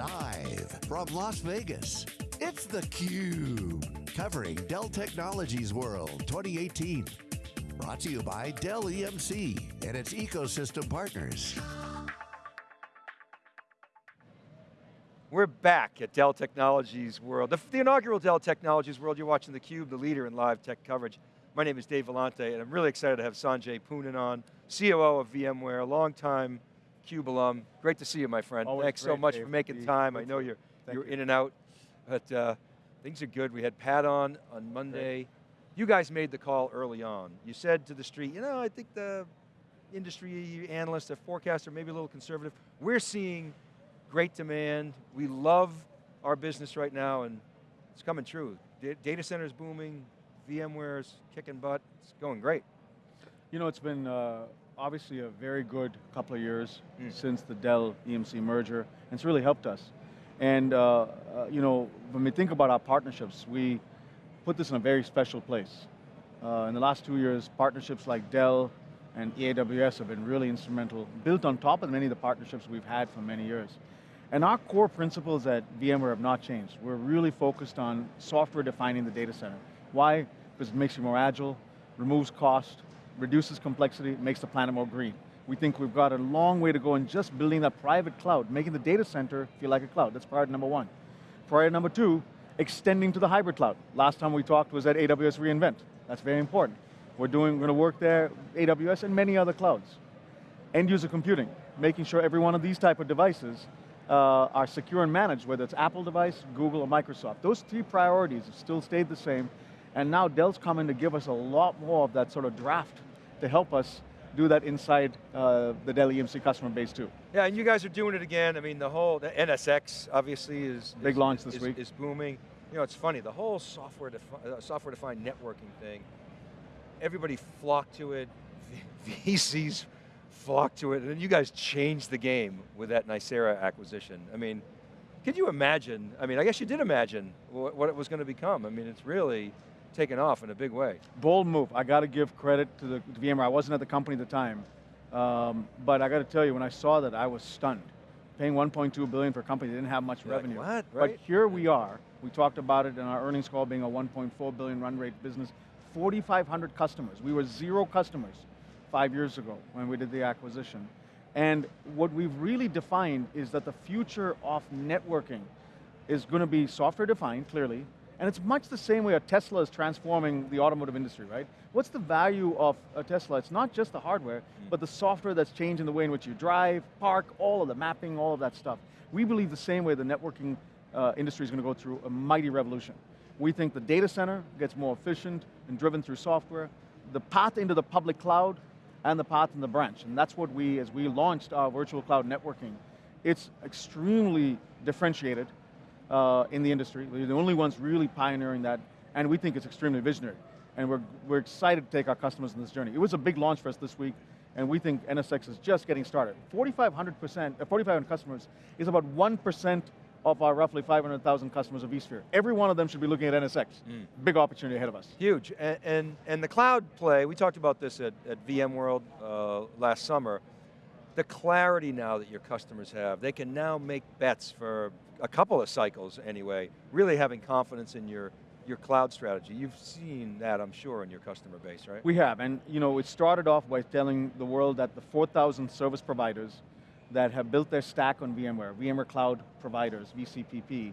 Live from Las Vegas, it's theCUBE. Covering Dell Technologies World 2018. Brought to you by Dell EMC and its ecosystem partners. We're back at Dell Technologies World, the, the, inaugural Dell Technologies World. You're watching theCUBE, the leader in live tech coverage. My name is Dave Vellante, and I'm really excited to have Sanjay Poonen on, COO of VMware, a long-time CUBE alum. Great to see you, my friend. Always Thanks great, so much Dave. for making time. I know you're, you're you. in and out, but uh, things are good. We had Pat on on Monday. You guys made the call early on. You said to the street, you know, I think the industry analysts, the forecaster, maybe a little conservative. We're seeing great demand. We love our business right now and it's coming true. D data centers booming, VMware's kicking butt, it's going great. You know, it's been uh, obviously a very good couple of years Mm. since the Dell EMC merger, and it's really helped us. And uh, uh, you know, when we think about our partnerships, we put this in a very special place. Uh, in the last two years, partnerships like Dell and AWS have been really instrumental, built on top of many of the partnerships we've had for many years. And our core principles at VMware have not changed. We're really focused on software defining the data center. Why? Because it makes you more agile, removes cost, reduces complexity, makes the planet more green. We think we've got a long way to go in just building that private cloud, making the data center feel like a cloud. That's priority number one. Priority number two, extending to the hybrid cloud. Last time we talked was at AWS reInvent. That's very important. We're doing, we're going to work there, AWS and many other clouds. End user computing, making sure every one of these type of devices uh, are secure and managed, whether it's Apple device, Google, or Microsoft. Those three priorities have still stayed the same, and now Dell's coming to give us a lot more of that sort of draft to help us do that inside uh, the Dell EMC customer base too. Yeah, and you guys are doing it again. I mean, the whole, the NSX obviously is- Big is- launch this is- week. Is booming. You know, it's funny, the whole software, defi uh, software defined networking thing, everybody flocked to it, VCs flocked to it, and then you guys changed the game with that Nicira acquisition. I mean, could you imagine, I mean, I guess you did imagine what, what it was going to become. I mean, it's really taken off in a big way. Bold move, I got to give credit to the to VMware. I wasn't at the company at the time, um, but I got to tell you, when I saw that, I was stunned. Paying 1.2 billion for a company that didn't have much You're like, revenue. what, But here we are. We talked about it in our earnings call being a 1.4 billion run rate business. 4,500 customers. We were zero customers five years ago when we did the acquisition. And what we've really defined is that the future of networking is going to be software defined, clearly, and it's much the same way a Tesla is transforming the automotive industry, right? What's the value of a Tesla? It's not just the hardware, but the software that's changing the way in which you drive, park, all of the mapping, all of that stuff. We believe the same way the networking uh, industry is going to go through a mighty revolution. We think the data center gets more efficient and driven through software. The path into the public cloud and the path in the branch. And that's what we, as we launched our virtual cloud networking, it's extremely differentiated uh, in the industry. We're the only ones really pioneering that, and we think it's extremely visionary. And we're, we're excited to take our customers on this journey. It was a big launch for us this week, and we think NSX is just getting started. 4,500%, uh, 4,500 customers is about 1% of our roughly 500,000 customers of vSphere. Every one of them should be looking at NSX. Big opportunity ahead of us. Huge, and, and, and the cloud play, we talked about this at, at VMworld uh, last summer, the clarity now that your customers have, they can now make bets for a couple of cycles anyway, really having confidence in your, your cloud strategy. You've seen that, I'm sure, in your customer base, right? We have, and you know, it started off by telling the world that the 4,000 service providers that have built their stack on VMware, VMware Cloud Providers, VCPP,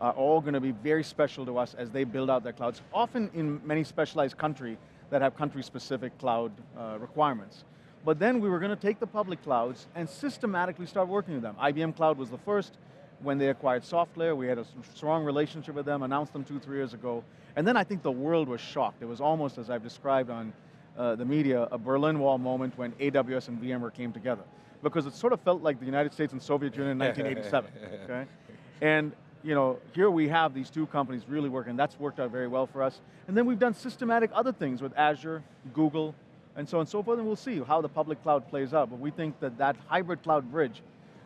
are all going to be very special to us as they build out their clouds, often in many specialized country that have country-specific cloud uh, requirements. But then we were going to take the public clouds and systematically start working with them. IBM Cloud was the first, when they acquired SoftLayer, we had a strong relationship with them, announced them two, three years ago, and then I think the world was shocked. It was almost, as I've described on uh, the media, a Berlin Wall moment when AWS and VMware came together. Because it sort of felt like the United States and Soviet Union in 1987, okay? And you know, here we have these two companies really working, that's worked out very well for us. And then we've done systematic other things with Azure, Google, and so on and so forth, and we'll see how the public cloud plays out. But we think that that hybrid cloud bridge,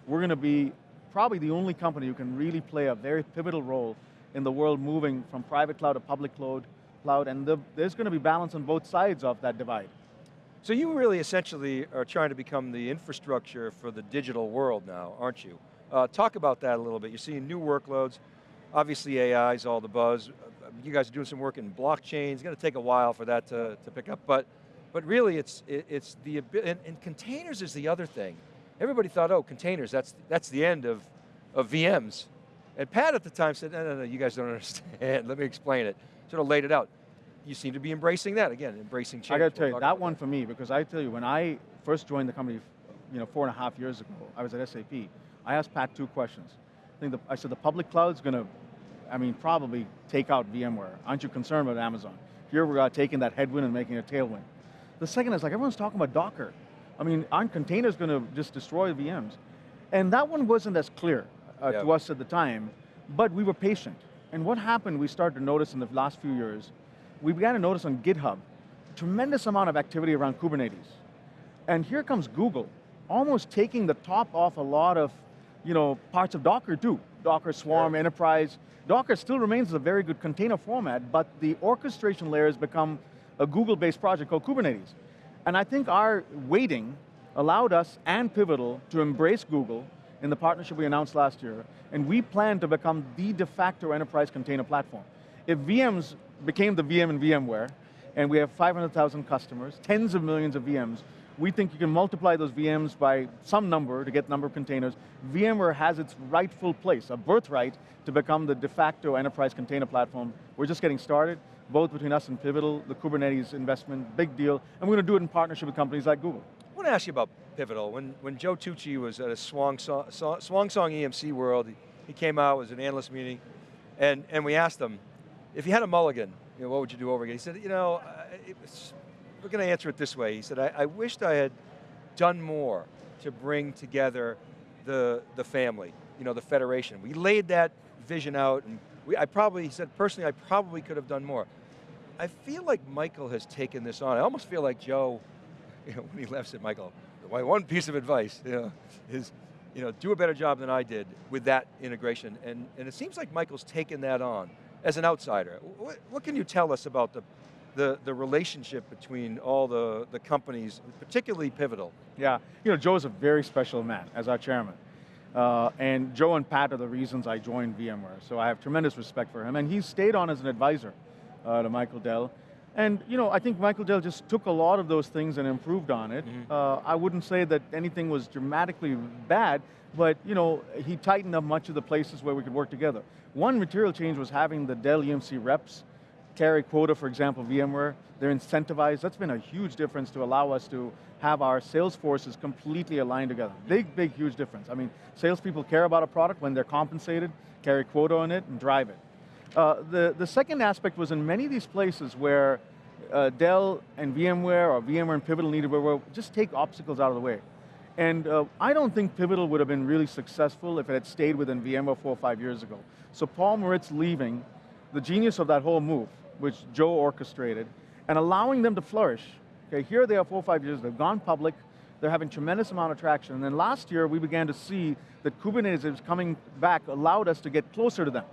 we're going to be probably the only company who can really play a very pivotal role in the world moving from private cloud to public cloud, cloud and the, there's going to be balance on both sides of that divide. So you really essentially are trying to become the infrastructure for the digital world now, aren't you? Uh, talk about that a little bit. You're seeing new workloads. Obviously AI is all the buzz. You guys are doing some work in blockchain. It's going to take a while for that to, to pick up, but, but really it's, it, it's the, and, and containers is the other thing. Everybody thought, oh, containers, that's, that's the end of, of VMs. And Pat at the time said, no, no, no, you guys don't understand. Let me explain it. Sort of laid it out. You seem to be embracing that, again, embracing change. I got to tell you, that one for me, because I tell you, when I first joined the company, you know, four and a half years ago, I was at SAP, I asked Pat two questions. I, think the, I said, the public cloud's going to, I mean, probably take out VMware. Aren't you concerned about Amazon? Here we're uh, taking that headwind and making a tailwind. The second is like, everyone's talking about Docker. I mean, aren't containers going to just destroy VMs? And that one wasn't as clear uh, Yeah. to us at the time, but we were patient. And what happened, we started to notice in the last few years, we began to notice on GitHub, tremendous amount of activity around Kubernetes. And here comes Google, almost taking the top off a lot of you know, parts of Docker too. Docker Swarm, Yeah. Enterprise. Docker still remains a very good container format, but the orchestration layer has become a Google-based project called Kubernetes. And I think our waiting allowed us and Pivotal to embrace Google in the partnership we announced last year, and we plan to become the de facto enterprise container platform. If VMs became the VM in VMware, and we have 500,000 customers, tens of millions of VMs, we think you can multiply those VMs by some number to get the number of containers. VMware has its rightful place, a birthright, to become the de facto enterprise container platform. We're just getting started, both between us and Pivotal, the Kubernetes investment, big deal, and we're going to do it in partnership with companies like Google. I want to ask you about Pivotal. When, when Joe Tucci was at a Swang Song, EMC World, he, came out, it was an analyst meeting, and, and we asked him, if you had a mulligan, you know, what would you do over again? He said, you know, was, we're going to answer it this way. He said, I, I wished I had done more to bring together the, the family, you know, the federation. We laid that vision out, and we, I probably, he said, personally, I probably could have done more. I feel like Michael has taken this on. I almost feel like Joe, you know, when he left said, Michael, my one piece of advice you know, is, you know, do a better job than I did with that integration. And, and it seems like Michael's taken that on as an outsider. What, what can you tell us about the, the, the relationship between all the, the companies, particularly Pivotal? Yeah, you know, Joe's a very special man as our chairman. Uh, and Joe and Pat are the reasons I joined VMware, so I have tremendous respect for him. And he's stayed on as an advisor uh, to Michael Dell. And you know, I think Michael Dell just took a lot of those things and improved on it. Mhm. Uh, I wouldn't say that anything was dramatically bad, but you know, he tightened up much of the places where we could work together. One material change was having the Dell EMC reps carry quota, for example, VMware, they're incentivized. That's been a huge difference to allow us to have our sales forces completely aligned together. Big, big, huge difference. I mean, salespeople care about a product when they're compensated, carry quota on it, and drive it. Uh, the, the second aspect was in many of these places where uh, Dell and VMware or VMware and Pivotal needed, where just take obstacles out of the way. And uh, I don't think Pivotal would have been really successful if it had stayed within VMware four or five years ago. So Paul Maritz leaving, the genius of that whole move, which Joe orchestrated, and allowing them to flourish. Okay, here they are four or five years, they've gone public, they're having tremendous amount of traction, and then last year we began to see that Kubernetes is coming back allowed us to get closer to them,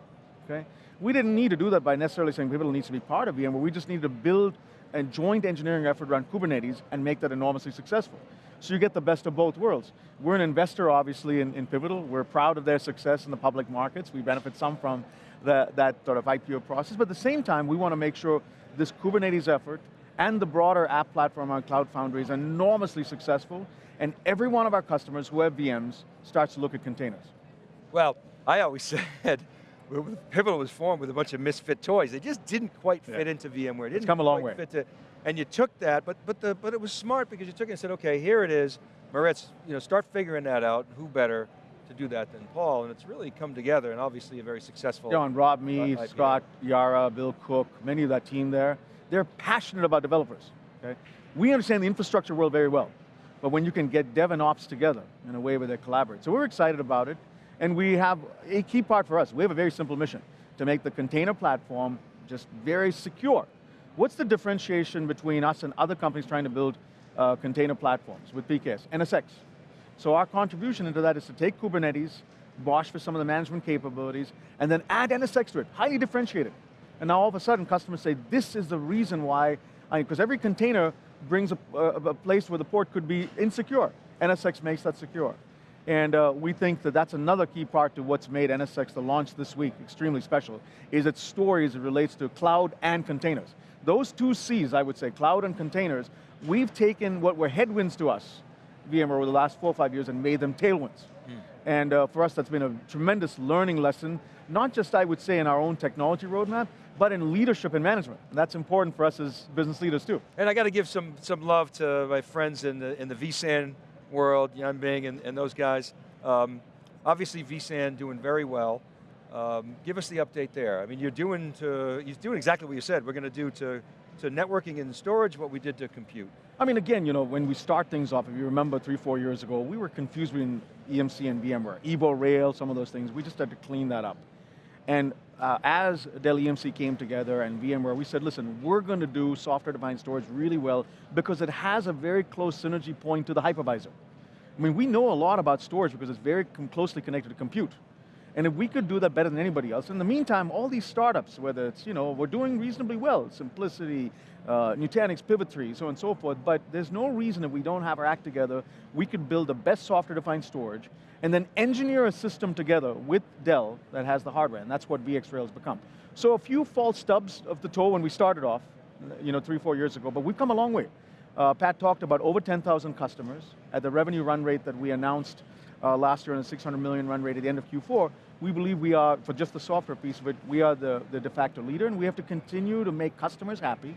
okay? We didn't need to do that by necessarily saying Pivotal needs to be part of VMware, we just needed to build a joint engineering effort around Kubernetes and make that enormously successful. So you get the best of both worlds. We're an investor, obviously, in, in Pivotal. We're proud of their success in the public markets. We benefit some from the, that sort of IPO process, but at the same time, we want to make sure this Kubernetes effort and the broader app platform on Cloud Foundry is enormously successful, and every one of our customers who have VMs starts to look at containers. Well, I always said, Pivotal was formed with a bunch of misfit toys. They just didn't quite Yeah. fit into VMware. It didn't come a long way. And you took that, but but the but it was smart because you took it and said, okay, here it is. Maritz, you know, start figuring that out. Who better to do that than Paul? And it's really come together, and obviously a very successful. John, Rob Mee, uh, IPO. Scott, Yara, Bill Cook, many of that team there, they're passionate about developers, okay? We understand the infrastructure world very well, but when you can get dev and ops together in a way where they collaborate. So we're excited about it, and we have a key part for us. We have a very simple mission, to make the container platform just very secure. What's the differentiation between us and other companies trying to build uh, container platforms with PKS? NSX. So our contribution into that is to take Kubernetes, BOSH for some of the management capabilities, and then add NSX to it, highly differentiated. And now all of a sudden customers say, this is the reason why, because every container brings a, a, a place where the port could be insecure. NSX makes that secure. And uh, we think that that's another key part to what's made NSX, the launch this week, extremely special, is its story as it relates to cloud and containers. Those two C's, I would say, cloud and containers, we've taken what were headwinds to us, VMware, over the last four or five years and made them tailwinds. Mm. And uh, for us, that's been a tremendous learning lesson, not just, I would say, in our own technology roadmap, but in leadership and management. And that's important for us as business leaders too. And I got to give some, some love to my friends in the, in the vSAN world, Yan Bing and, and those guys. Um, obviously vSAN doing very well. Um, give us the update there. I mean, you're doing to, you're doing exactly what you said. We're going to do to, to networking and storage what we did to compute. I mean, again, you know, when we start things off, if you remember three, four years ago, we were confused between EMC and VMware. Evo Rail, some of those things, we just had to clean that up. And uh, as Dell EMC came together and VMware, we said, listen, we're going to do software-defined storage really well because it has a very close synergy point to the hypervisor. I mean, we know a lot about storage because it's very closely connected to compute. And if we could do that better than anybody else, in the meantime, all these startups, whether it's, you know, we're doing reasonably well, SimpliVity, uh, Nutanix, Pivot3, so on and so forth, but there's no reason if we don't have our act together, we could build the best software-defined storage, and then engineer a system together with Dell that has the hardware, and that's what VxRail has become. So a few false stubs of the toe when we started off, you know, three, four years ago, but we've come a long way. Uh, Pat talked about over 10,000 customers at the revenue run rate that we announced uh, last year on a 600 million run rate at the end of Q4. We believe we are, for just the software piece of it, we are the, the de facto leader and we have to continue to make customers happy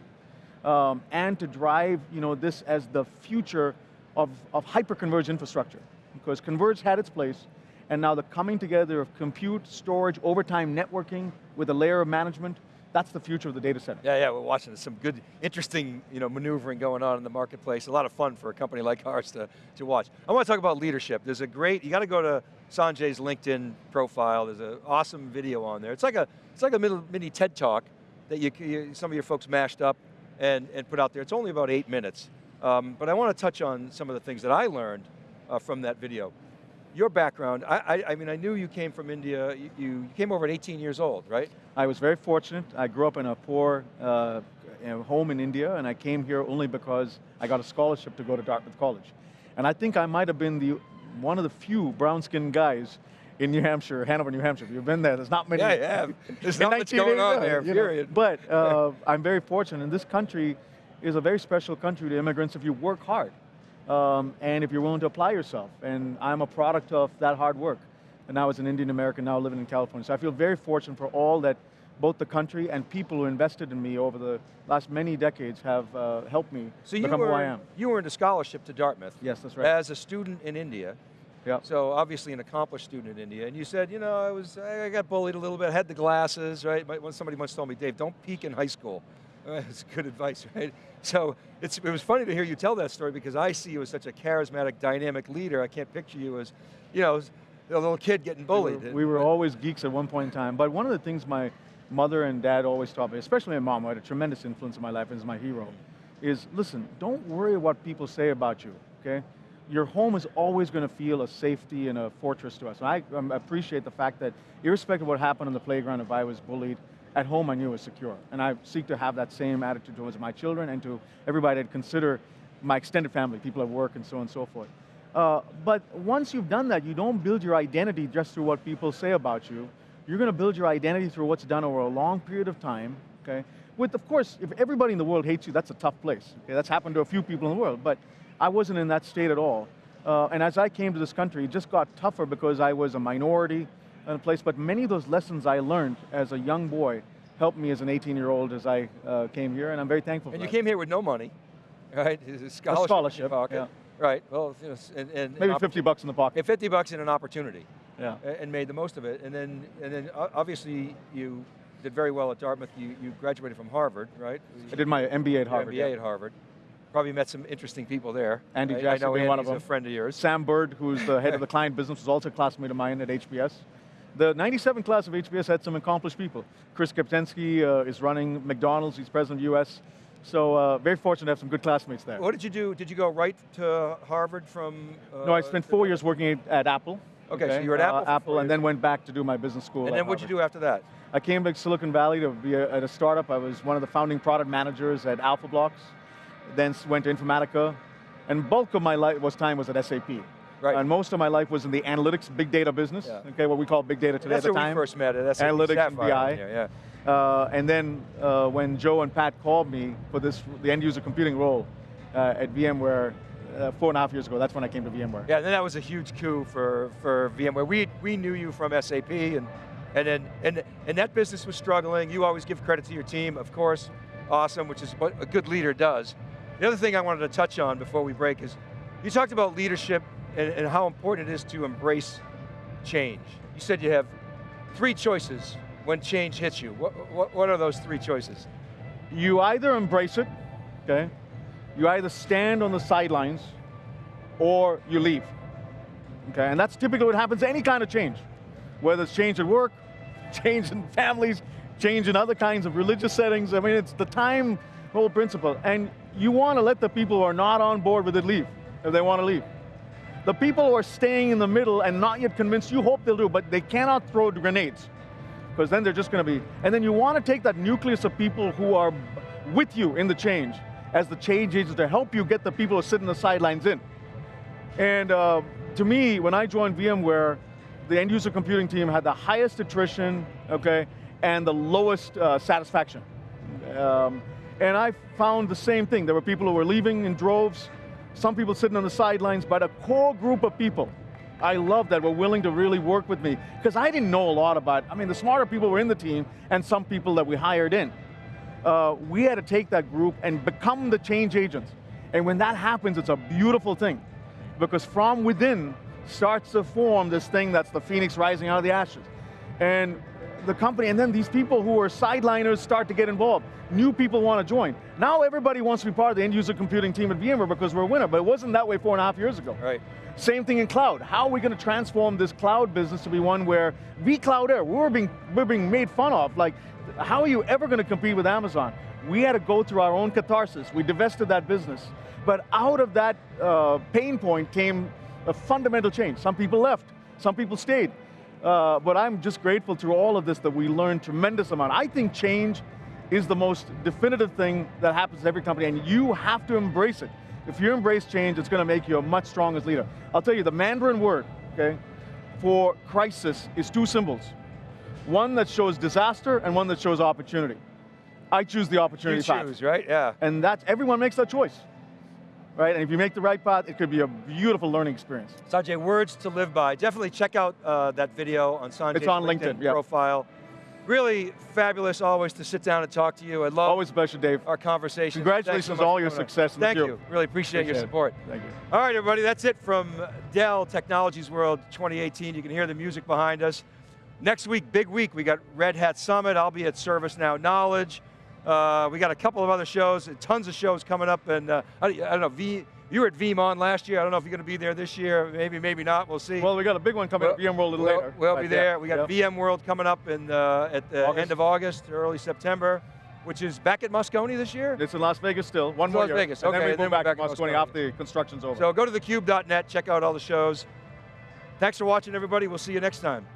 um, and to drive you know, this as the future of, of hyper-converged infrastructure. Because converged had its place, and now the coming together of compute, storage, overtime networking with a layer of management, that's the future of the data center. Yeah, yeah, we're watching some good, interesting you know, maneuvering going on in the marketplace. A lot of fun for a company like ours to, to watch. I want to talk about leadership. There's a great, you got to go to Sanjay's LinkedIn profile. There's an awesome video on there. It's like a, it's like a mini TED Talk that you, you, some of your folks mashed up and, and put out there. It's only about eight minutes. Um, but I want to touch on some of the things that I learned uh, from that video. Your background, I, I, I, mean, I knew you came from India, you, you, came over at 18 years old, right? I was very fortunate. I grew up in a poor uh, home in India, and I came here only because I got a scholarship to go to Dartmouth College. And I think I might have been the one of the few brown-skinned guys in New Hampshire, Hanover, New Hampshire. If you've been there, there's not many. Yeah, have. There's not much going on there, period. Know. But uh, I'm very fortunate, and this country is a very special country to immigrants if you work hard. Um, and if you're willing to apply yourself. And I'm a product of that hard work. And now as an Indian American, now living in California. So I feel very fortunate for all that both the country and people who invested in me over the last many decades have uh, helped me so become were, who I am. You earned a scholarship to Dartmouth. Yes, that's right. As a student in India. Yep. So obviously an accomplished student in India, and you said, you know, I was, I got bullied a little bit, I had the glasses, right? Somebody once told me, Dave, don't peak in high school. That's good advice, right? So it was funny to hear you tell that story because I see you as such a charismatic, dynamic leader. I can't picture you as, you know, a little kid getting bullied. We were, we were always geeks at one point in time, but one of the things my mother and dad always taught me, especially my mom, who had a tremendous influence in my life and is my hero, is listen, don't worry what people say about you, okay? your home is always going to feel a safety and a fortress to us. And I um, appreciate the fact that irrespective of what happened on the playground, if I was bullied, at home I knew it was secure. And I seek to have that same attitude towards my children and to everybody I'd consider my extended family, people at work and so on and so forth. Uh, but once you've done that, you don't build your identity just through what people say about you. You're going to build your identity through what's done over a long period of time, okay? With, of course, if everybody in the world hates you, that's a tough place. Okay? That's happened to a few people in the world, but I wasn't in that state at all. Uh, and as I came to this country, it just got tougher because I was a minority in a place, but many of those lessons I learned as a young boy helped me as an 18-year-old as I uh, came here, and I'm very thankful and you that. came here with no money, right? A scholarship, a scholarship yeah. Right, well, you know, and, and Maybe 50 bucks in the pocket. And 50 bucks in an opportunity. Yeah. And made the most of it, and then, and then obviously you did very well at Dartmouth. You, you graduated from Harvard, right? I did my MBA at Harvard. MBA yeah. at Harvard. Probably met some interesting people there. Andy right? Jassy I know being one of them. a friend of yours. Sam Burd, who's the head of the client business, was also a classmate of mine at HBS. The 97 class of HBS had some accomplished people. Chris Kempczinski uh, is running McDonald's, he's president of US. So uh, very fortunate to have some good classmates there. What did you do? Did you go right to Harvard from? Uh, no, I spent four years working at Apple. Okay, okay, so you were at Apple. Uh, Apple, and then went back to do my business school. And then what did you do after that? I came back to Silicon Valley to be a, at a startup. I was one of the founding product managers at Alphablox then went to Informatica, and bulk of my life was time was at SAP. Right. And most of my life was in the analytics, big data business. Yeah. Okay, what we call big data today That's at the where time. we first met at SAP Analytics Sapphire BI. here, yeah. Uh, and then uh, when Joe and Pat called me for this, the end user computing role uh, at VMware uh, four and a half years ago, that's when I came to VMware. Yeah, and then that was a huge coup for, for VMware. We, we knew you from SAP, and, and, then, and, and that business was struggling. You always give credit to your team, of course. Awesome, which is what a good leader does. The other thing I wanted to touch on before we break is, you talked about leadership and, and how important it is to embrace change. You said you have three choices when change hits you. What, what, what are those three choices? You either embrace it, okay? You either stand on the sidelines or you leave. Okay, and that's typically what happens to any kind of change. Whether it's change at work, change in families, change in other kinds of religious settings. I mean, it's the time whole principle. And you want to let the people who are not on board with it leave, if they want to leave. The people who are staying in the middle and not yet convinced, you hope they'll do, but they cannot throw grenades. Because then they're just going to be, and then you want to take that nucleus of people who are with you in the change, as the change agents to help you get the people who sit in the sidelines in. And uh, to me, when I joined VMware, the end user computing team had the highest attrition, okay, and the lowest uh, satisfaction. Um, and I found the same thing. There were people who were leaving in droves, some people sitting on the sidelines, but a core group of people I love that were willing to really work with me because I didn't know a lot about, I mean, the smarter people were in the team and some people that we hired in. Uh, we had to take that group and become the change agents. And when that happens, it's a beautiful thing because from within starts to form this thing that's the phoenix rising out of the ashes. And the company, and then these people who are sideliners start to get involved. New people want to join. Now everybody wants to be part of the end user computing team at VMware because we're a winner, but it wasn't that way four and a half years ago. Right. Same thing in cloud. How are we going to transform this cloud business to be one where vCloud Air, we're being, we're being made fun of. Like, how are you ever going to compete with Amazon? We had to go through our own catharsis. We divested that business. But out of that uh, pain point came a fundamental change. Some people left, some people stayed. Uh, but I'm just grateful through all of this that we learned tremendous amount. I think change is the most definitive thing that happens to every company, and you have to embrace it. If you embrace change, it's going to make you a much stronger leader. I'll tell you, the Mandarin word, okay, for crisis is two symbols. One that shows disaster and one that shows opportunity. I choose the opportunity You path. choose, right? Yeah. And that's, everyone makes that choice. Right, and if you make the right path, it could be a beautiful learning experience. Sanjay, words to live by. Definitely check out uh, that video on Sanjay's It's on LinkedIn, yeah. profile. Really fabulous always to sit down and talk to you. I love Always a pleasure, Dave. our conversation. Congratulations on all your success Thank field. you. Really appreciate, your Appreciate it. support. Thank you. All right, everybody, that's it from Dell Technologies World 2018. You can hear the music behind us. Next week, big week, we got Red Hat Summit. I'll be at ServiceNow Knowledge. Uh, we got a couple of other shows, tons of shows coming up, and uh, I, I don't know, v, you were at VeeamON last year. I don't know if you're going to be there this year. Maybe, maybe not. We'll see. Well, we got a big one coming up VMworld a little we'll, later. We'll be there. We got yeah. VMworld coming up in uh, at the August. end of August, early September, which is back at Moscone this year. It's in Las Vegas still, one It's more Las year. Vegas, and okay, then we and go then we're back, back to to Moscone Moscone. after the construction's over. So go to thecube.net, check out all the shows. Thanks for watching, everybody. We'll see you next time.